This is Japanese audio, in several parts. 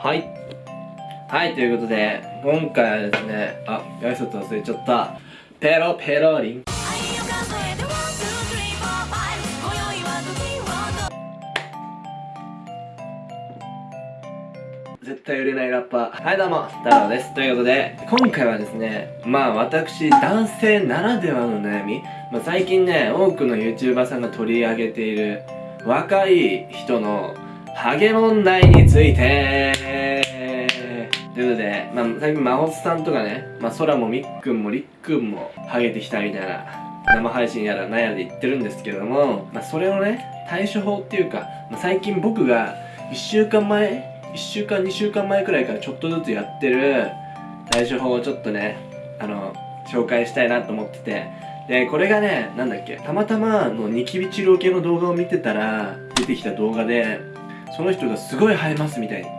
はい。はいということで今回はですねあ挨拶忘れちゃった。ペロペロリン。絶対売れないラッパー。はいどうも太郎です。ということで今回はですねまあ私男性ならではの悩み、まあ、最近ね多くの YouTuber さんが取り上げている若い人のハゲ問題について。ということで、まあ、最近、まほさんとかね、まあ、空もみっくんもりっくんも、ハゲてきたみたいな、生配信やらなんやで言ってるんですけれども、まあ、それをね、対処法っていうか、まあ、最近僕が、1週間前、1週間、2週間前くらいからちょっとずつやってる対処法をちょっとね、あの、紹介したいなと思ってて、で、これがね、なんだっけ、たまたまのニキビ治療系の動画を見てたら、出てきた動画で、その人がすごい生えますみたいに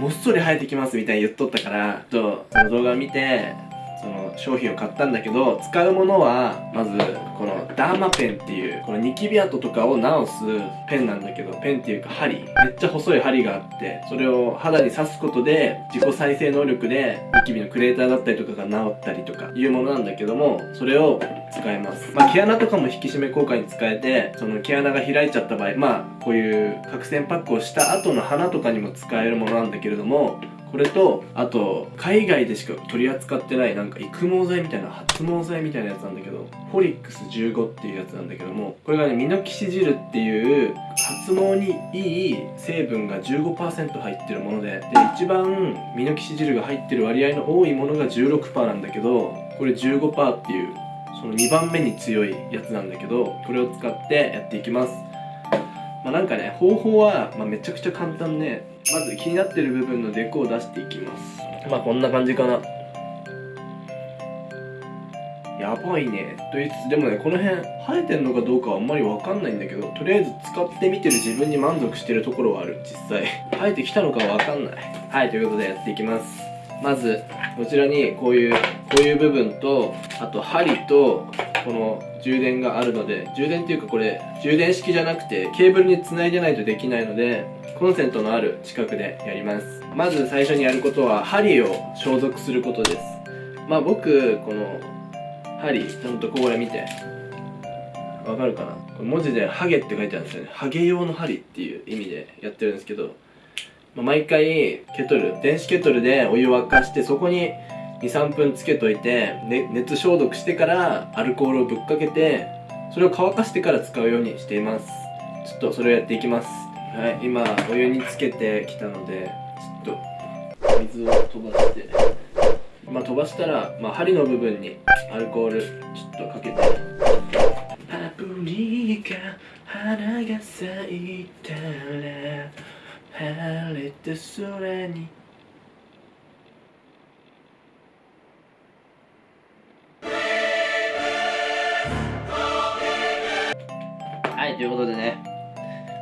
もっそり生えてきますみたいに言っとったからちょっとその動画を見てその商品を買ったんだけど使うものはまずこのダーマペンっていうこのニキビ跡とかを直すペンなんだけどペンっていうか針。めっちゃ細い針があってそれを肌に刺すことで自己再生能力でニキビのクレーターだったりとかが治ったりとかいうものなんだけどもそれを使えます。まあ毛穴とかも引き締め効果に使えてその毛穴が開いちゃった場合まあこういう角栓パックをした後の鼻とかにも使えるものなんだけれどもこれとあと海外でしか取り扱ってないなんか育毛剤みたいな発毛剤みたいなやつなんだけどフォリックス15っていうやつなんだけどもこれがねミノキシジルっていう発毛にいい成分が15%入ってるものでで一番ミノキシジルが入ってる割合の多いものが16%なんだけどこれ15%っていうその2番目に強いやつなんだけどこれを使ってやっていきます。まあなんかね方法は、まあ、めちゃくちゃ簡単でまず気になってる部分のデコを出していきます。まあこんな感じかな。やばいね。と言いつつでもねこの辺生えてんのかどうかはあんまりわかんないんだけどとりあえず使ってみてる自分に満足してるところはある。実際。生えてきたのかわかんない。はいということでやっていきます。まずこちらにこういうこういう部分とあと針とこの充電があるので充電っていうかこれ充電式じゃなくてケーブルにつないでないとできないのでコンセントのある近くでやります。まず最初にやることは針を消毒することです。まあ僕この針ちゃんとこれ見てわかるかな？文字でハゲって書いてあるんですよね。ハゲ用の針っていう意味でやってるんですけどまあ、毎回ケトル電子ケトルでお湯を沸かしてそこに23分つけといて、ね、熱消毒してからアルコールをぶっかけてそれを乾かしてから使うようにしています。ちょっとそれをやっていきます。はい今お湯につけてきたのでちょっと水を飛ばして。まあ飛ばしたら、まあ、針の部分にアルコールちょっとかけて。パプリカ花が咲いたら晴れて空に。はいということでね。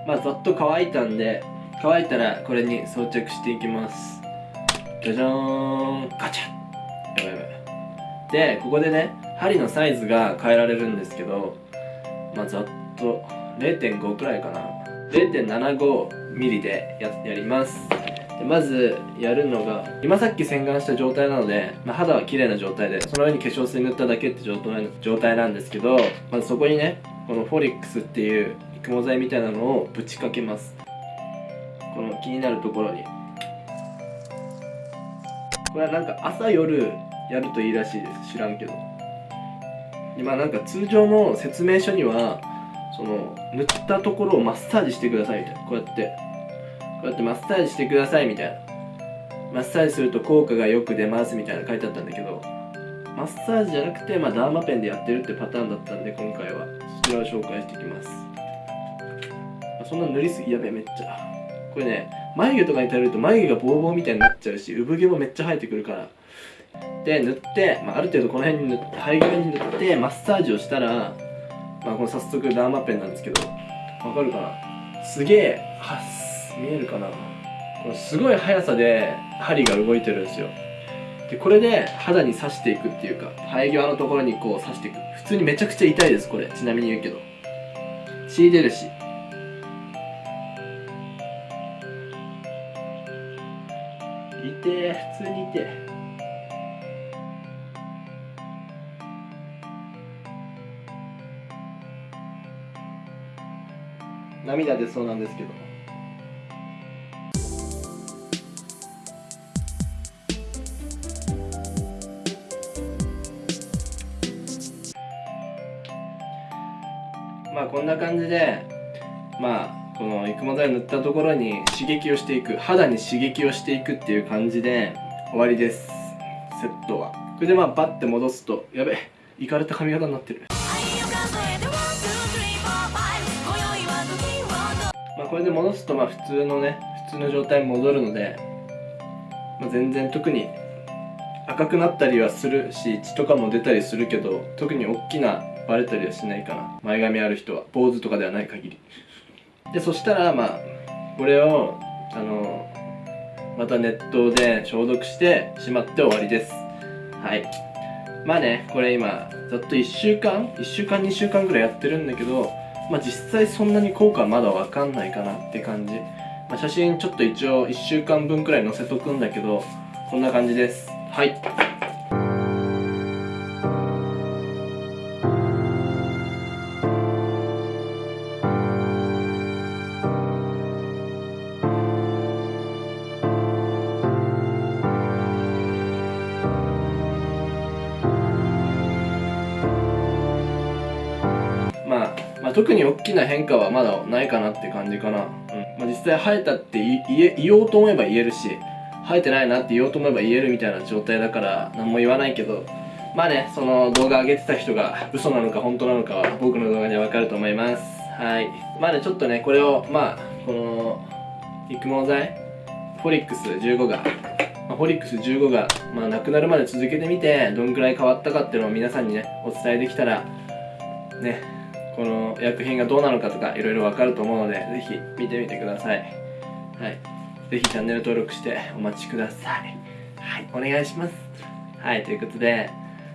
まあざっと乾いたんで乾いたらこれに装着していきます。じゃじゃーん。ガチャやばいやばい。でここでね針のサイズが変えられるんですけどまあざっと0.5くらいかな。0.75ミリでややります。でまずやるのが今さっき洗顔した状態なので、まあ、肌は綺麗な状態でその上に化粧水塗っただけって状態なんですけどまずそこにねこのフォリックスっていう育毛剤みたいなのをぶちかけます。この気になるところに。これはなんか朝夜やるといいらしいです。知らんけど。今なんか通常の説明書にはその塗ったところをマッサージしてくださいみたいな。こうやって。こうやってマッサージしてくださいみたいな。マッサージすると効果がよく出ますみたいな。書いてあったんだけど。マッサージじゃなくて、まあ、ダーマペンでやってるってパターンだったんで今回は。そちらを紹介していきます。そんな塗りすぎやべえめっちゃ。これね眉毛とかに頼ると眉毛がボーボーみたいになっちゃうし産毛もめっちゃ生えてくるから。で塗って、まあ、ある程度この辺に塗って生え際に塗ってマッサージをしたらまあこの早速ダーマペンなんですけどわかるかな？すげえは見えるかな？こすごい速さで針が動いてるんですよ。でこれで肌に刺していくっていうか生え際のところにこう刺していく。普通にめちゃくちゃ痛いですこれ。ちなみに言うけど。血出るし。痛え普通に痛え涙出そうなんですけど。まあこんな感じでまあこの育毛剤を塗ったところに刺激をしていく肌に刺激をしていくっていう感じで終わりです。セットは。これでまあバッて戻すとやべいかれた髪型になってる。まあこれで戻すとまあ普通のね普通の状態に戻るので、まあ、全然特に赤くなったりはするし血とかも出たりするけど特に大きなバレたりはしないかな。前髪ある人は坊主とかではない限り。でそしたらまあこれをあのまた熱湯で消毒してしまって終わりです。はい。まあねこれ今ざっと1週間1週間2週間ぐらいやってるんだけどまあ実際そんなに効果はまだわかんないかなって感じ、まあ、写真ちょっと一応1週間分くらい載せとくんだけどこんな感じです。はい。まあ、特に大きな変化はまだないかなって感じかな、うん。まあ、実際生えたって言おうと思えば言えるし生えてないなって言おうと思えば言えるみたいな状態だから何も言わないけど。まあねその動画上げてた人が嘘なのか本当なのかは僕の動画でわかると思います。はい。まあねちょっとねこれをまあこの育毛剤フォリックス15が、まあ、フォリックス15が、まあ、なくなるまで続けてみてどんくらい変わったかっていうのを皆さんにねお伝えできたらねこの薬品がどうなのかとかいろいろわかると思うのでぜひ見てみてください。はい。ぜひチャンネル登録してお待ちください。はい。お願いします。はい。ということで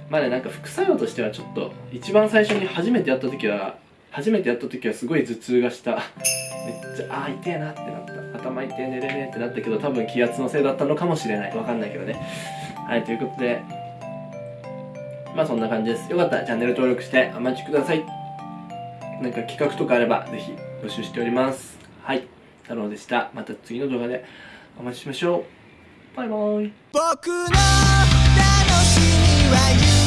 まあねなんか副作用としてはちょっと一番最初に初めてやった時は初めてやった時はすごい頭痛がした。めっちゃあー痛えなってなった。頭痛え寝れねえってなったけど多分気圧のせいだったのかもしれない。わかんないけどね。はい。ということでまあそんな感じです。よかったらチャンネル登録してお待ちください。何か企画とかあればぜひ募集しております。はい。太郎でした。また次の動画でお待ちしましょう。バイバイ。僕の楽しみは